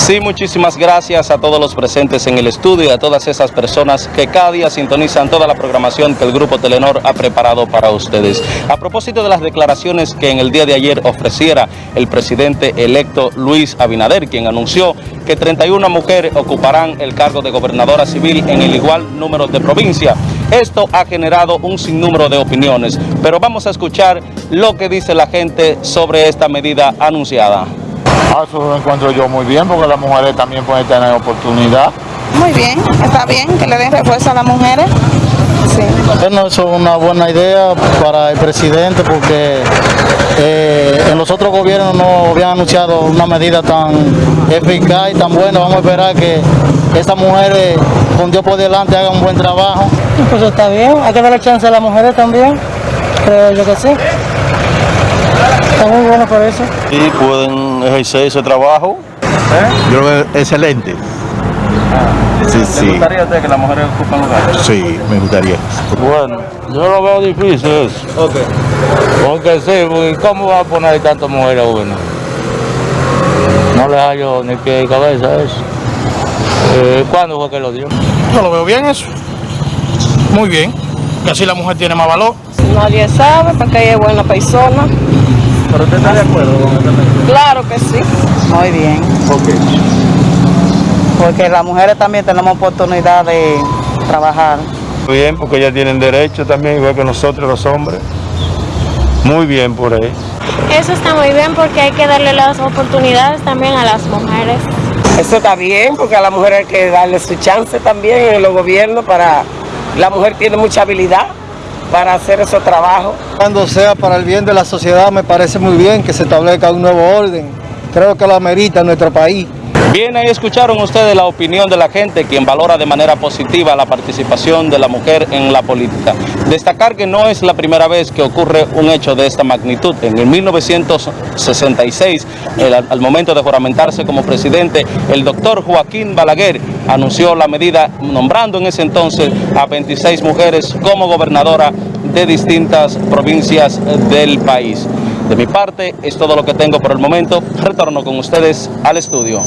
Sí, muchísimas gracias a todos los presentes en el estudio y a todas esas personas que cada día sintonizan toda la programación que el Grupo Telenor ha preparado para ustedes. A propósito de las declaraciones que en el día de ayer ofreciera el presidente electo Luis Abinader, quien anunció que 31 mujeres ocuparán el cargo de gobernadora civil en el igual número de provincia. Esto ha generado un sinnúmero de opiniones, pero vamos a escuchar lo que dice la gente sobre esta medida anunciada. Ah, eso lo encuentro yo muy bien porque las mujeres también pueden tener oportunidad. Muy bien, está bien que le den refuerzo a las mujeres. Sí. Bueno, eso es una buena idea para el presidente porque eh, en los otros gobiernos no habían anunciado una medida tan eficaz y tan buena. Vamos a esperar que esas mujeres con Dios por delante hagan un buen trabajo. Pues está bien, hay que darle chance a las mujeres también, creo yo que sí. Está muy bueno por eso. Sí, pueden ejercer ese trabajo. Yo creo que excelente. Sí, sí. ¿Le gustaría a usted que las mujeres ocupen lugares? Sí, me gustaría. Bueno, yo lo veo difícil eso. Ok. Porque sí, porque ¿cómo va a poner tantas mujeres a uno? No le hallo ni pie ni cabeza a eso. Eh, ¿Cuándo fue que lo dio? Yo lo veo bien eso. Muy bien. Que así la mujer tiene más valor. Nadie sabe porque ella es buena persona. ¿Pero usted está de acuerdo con esta medida? Claro que sí. Muy bien. Ok. Porque las mujeres también tenemos oportunidad de trabajar. Bien, porque ellas tienen derecho también, igual que nosotros los hombres. Muy bien por ahí. Eso está muy bien porque hay que darle las oportunidades también a las mujeres. Eso está bien, porque a la mujer hay que darle su chance también en los gobiernos para... La mujer tiene mucha habilidad para hacer esos trabajos. Cuando sea para el bien de la sociedad me parece muy bien que se establezca un nuevo orden. Creo que lo amerita nuestro país. Bien, ahí escucharon ustedes la opinión de la gente, quien valora de manera positiva la participación de la mujer en la política. Destacar que no es la primera vez que ocurre un hecho de esta magnitud. En el 1966, el- al momento de juramentarse como presidente, el doctor Joaquín Balaguer anunció la medida nombrando en ese entonces a 26 mujeres como gobernadora de distintas provincias del país. De mi parte, es todo lo que tengo por el momento. Retorno con ustedes al estudio.